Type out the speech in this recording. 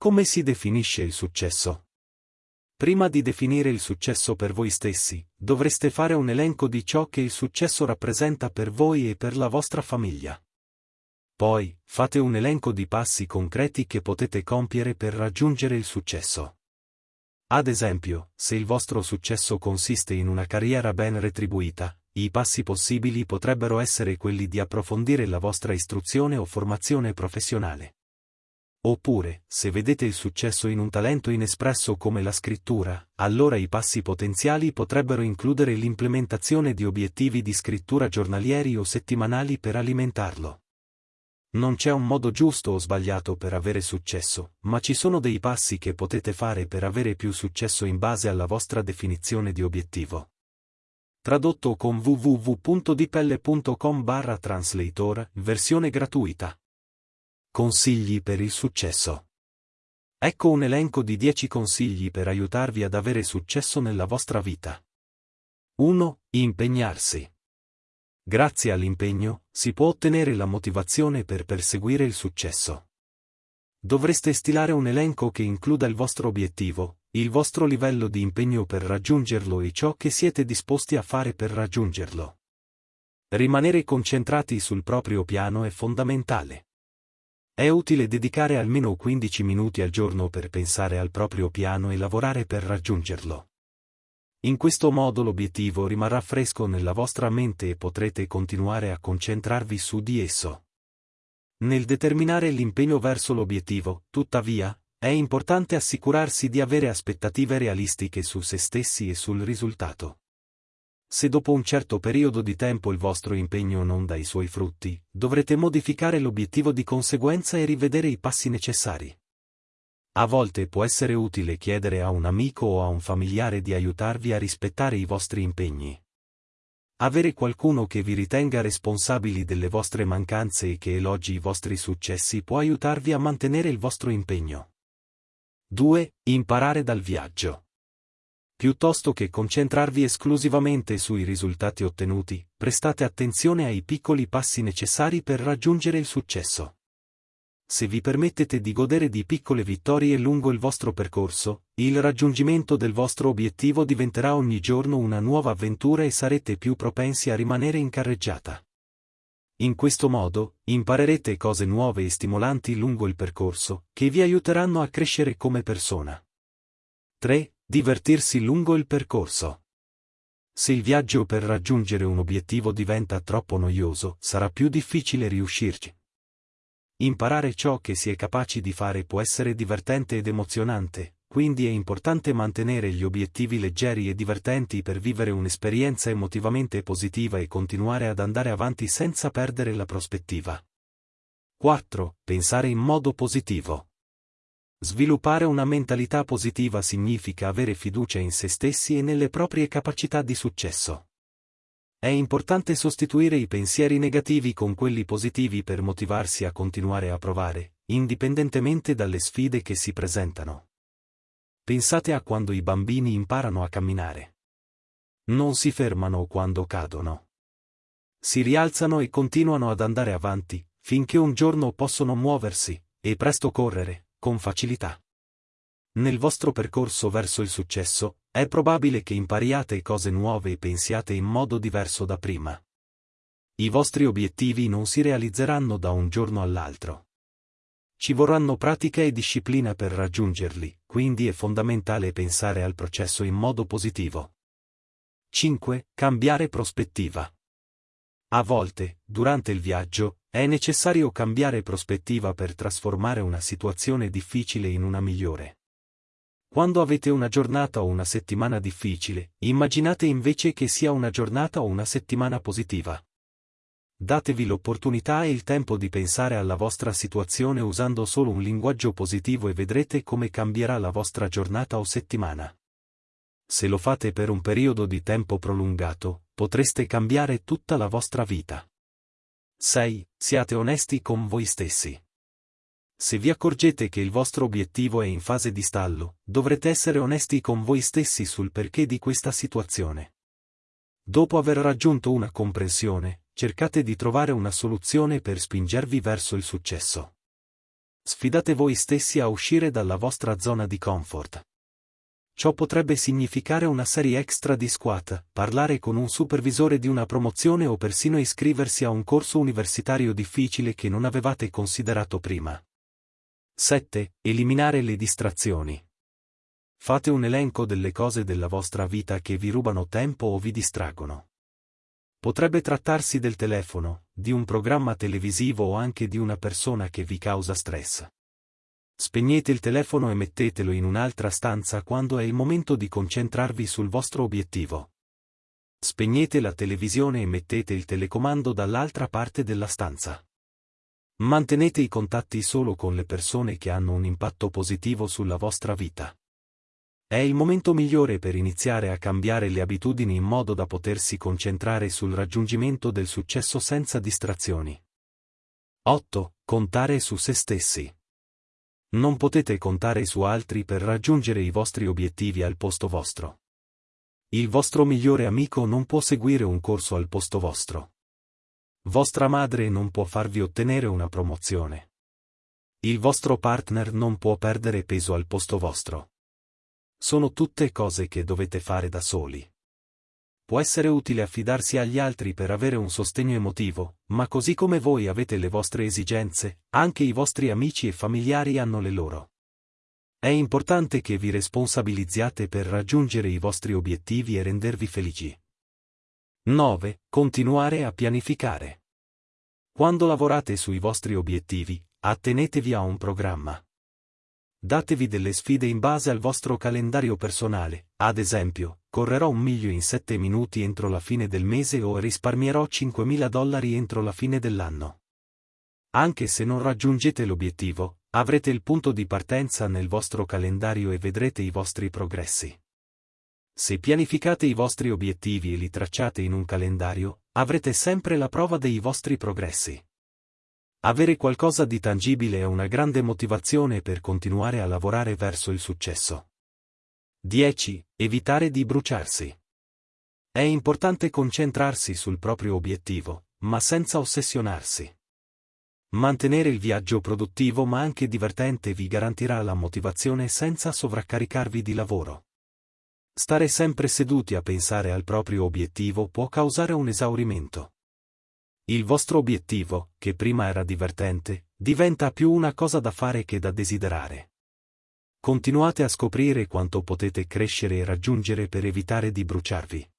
Come si definisce il successo? Prima di definire il successo per voi stessi, dovreste fare un elenco di ciò che il successo rappresenta per voi e per la vostra famiglia. Poi, fate un elenco di passi concreti che potete compiere per raggiungere il successo. Ad esempio, se il vostro successo consiste in una carriera ben retribuita, i passi possibili potrebbero essere quelli di approfondire la vostra istruzione o formazione professionale. Oppure, se vedete il successo in un talento inespresso come la scrittura, allora i passi potenziali potrebbero includere l'implementazione di obiettivi di scrittura giornalieri o settimanali per alimentarlo. Non c'è un modo giusto o sbagliato per avere successo, ma ci sono dei passi che potete fare per avere più successo in base alla vostra definizione di obiettivo. Tradotto con www.dipelle.com barra translator, versione gratuita. Consigli per il successo. Ecco un elenco di 10 consigli per aiutarvi ad avere successo nella vostra vita. 1. Impegnarsi. Grazie all'impegno, si può ottenere la motivazione per perseguire il successo. Dovreste stilare un elenco che includa il vostro obiettivo, il vostro livello di impegno per raggiungerlo e ciò che siete disposti a fare per raggiungerlo. Rimanere concentrati sul proprio piano è fondamentale. È utile dedicare almeno 15 minuti al giorno per pensare al proprio piano e lavorare per raggiungerlo. In questo modo l'obiettivo rimarrà fresco nella vostra mente e potrete continuare a concentrarvi su di esso. Nel determinare l'impegno verso l'obiettivo, tuttavia, è importante assicurarsi di avere aspettative realistiche su se stessi e sul risultato. Se dopo un certo periodo di tempo il vostro impegno non dà i suoi frutti, dovrete modificare l'obiettivo di conseguenza e rivedere i passi necessari. A volte può essere utile chiedere a un amico o a un familiare di aiutarvi a rispettare i vostri impegni. Avere qualcuno che vi ritenga responsabili delle vostre mancanze e che elogi i vostri successi può aiutarvi a mantenere il vostro impegno. 2. Imparare dal viaggio. Piuttosto che concentrarvi esclusivamente sui risultati ottenuti, prestate attenzione ai piccoli passi necessari per raggiungere il successo. Se vi permettete di godere di piccole vittorie lungo il vostro percorso, il raggiungimento del vostro obiettivo diventerà ogni giorno una nuova avventura e sarete più propensi a rimanere in carreggiata. In questo modo, imparerete cose nuove e stimolanti lungo il percorso, che vi aiuteranno a crescere come persona. 3. Divertirsi lungo il percorso. Se il viaggio per raggiungere un obiettivo diventa troppo noioso, sarà più difficile riuscirci. Imparare ciò che si è capaci di fare può essere divertente ed emozionante, quindi è importante mantenere gli obiettivi leggeri e divertenti per vivere un'esperienza emotivamente positiva e continuare ad andare avanti senza perdere la prospettiva. 4. Pensare in modo positivo. Sviluppare una mentalità positiva significa avere fiducia in se stessi e nelle proprie capacità di successo. È importante sostituire i pensieri negativi con quelli positivi per motivarsi a continuare a provare, indipendentemente dalle sfide che si presentano. Pensate a quando i bambini imparano a camminare. Non si fermano quando cadono. Si rialzano e continuano ad andare avanti, finché un giorno possono muoversi, e presto correre, con facilità. Nel vostro percorso verso il successo, è probabile che impariate cose nuove e pensiate in modo diverso da prima. I vostri obiettivi non si realizzeranno da un giorno all'altro. Ci vorranno pratica e disciplina per raggiungerli, quindi è fondamentale pensare al processo in modo positivo. 5. Cambiare prospettiva. A volte, durante il viaggio, è necessario cambiare prospettiva per trasformare una situazione difficile in una migliore. Quando avete una giornata o una settimana difficile, immaginate invece che sia una giornata o una settimana positiva. Datevi l'opportunità e il tempo di pensare alla vostra situazione usando solo un linguaggio positivo e vedrete come cambierà la vostra giornata o settimana. Se lo fate per un periodo di tempo prolungato, potreste cambiare tutta la vostra vita. 6. Siate onesti con voi stessi. Se vi accorgete che il vostro obiettivo è in fase di stallo, dovrete essere onesti con voi stessi sul perché di questa situazione. Dopo aver raggiunto una comprensione, cercate di trovare una soluzione per spingervi verso il successo. Sfidate voi stessi a uscire dalla vostra zona di comfort. Ciò potrebbe significare una serie extra di squat, parlare con un supervisore di una promozione o persino iscriversi a un corso universitario difficile che non avevate considerato prima. 7. Eliminare le distrazioni. Fate un elenco delle cose della vostra vita che vi rubano tempo o vi distraggono. Potrebbe trattarsi del telefono, di un programma televisivo o anche di una persona che vi causa stress. Spegnete il telefono e mettetelo in un'altra stanza quando è il momento di concentrarvi sul vostro obiettivo. Spegnete la televisione e mettete il telecomando dall'altra parte della stanza. Mantenete i contatti solo con le persone che hanno un impatto positivo sulla vostra vita. È il momento migliore per iniziare a cambiare le abitudini in modo da potersi concentrare sul raggiungimento del successo senza distrazioni. 8. Contare su se stessi. Non potete contare su altri per raggiungere i vostri obiettivi al posto vostro. Il vostro migliore amico non può seguire un corso al posto vostro. Vostra madre non può farvi ottenere una promozione. Il vostro partner non può perdere peso al posto vostro. Sono tutte cose che dovete fare da soli può essere utile affidarsi agli altri per avere un sostegno emotivo, ma così come voi avete le vostre esigenze, anche i vostri amici e familiari hanno le loro. È importante che vi responsabilizziate per raggiungere i vostri obiettivi e rendervi felici. 9. Continuare a pianificare. Quando lavorate sui vostri obiettivi, attenetevi a un programma. Datevi delle sfide in base al vostro calendario personale, ad esempio, correrò un miglio in 7 minuti entro la fine del mese o risparmierò 5.000 dollari entro la fine dell'anno. Anche se non raggiungete l'obiettivo, avrete il punto di partenza nel vostro calendario e vedrete i vostri progressi. Se pianificate i vostri obiettivi e li tracciate in un calendario, avrete sempre la prova dei vostri progressi. Avere qualcosa di tangibile è una grande motivazione per continuare a lavorare verso il successo. 10. Evitare di bruciarsi. È importante concentrarsi sul proprio obiettivo, ma senza ossessionarsi. Mantenere il viaggio produttivo ma anche divertente vi garantirà la motivazione senza sovraccaricarvi di lavoro. Stare sempre seduti a pensare al proprio obiettivo può causare un esaurimento. Il vostro obiettivo, che prima era divertente, diventa più una cosa da fare che da desiderare. Continuate a scoprire quanto potete crescere e raggiungere per evitare di bruciarvi.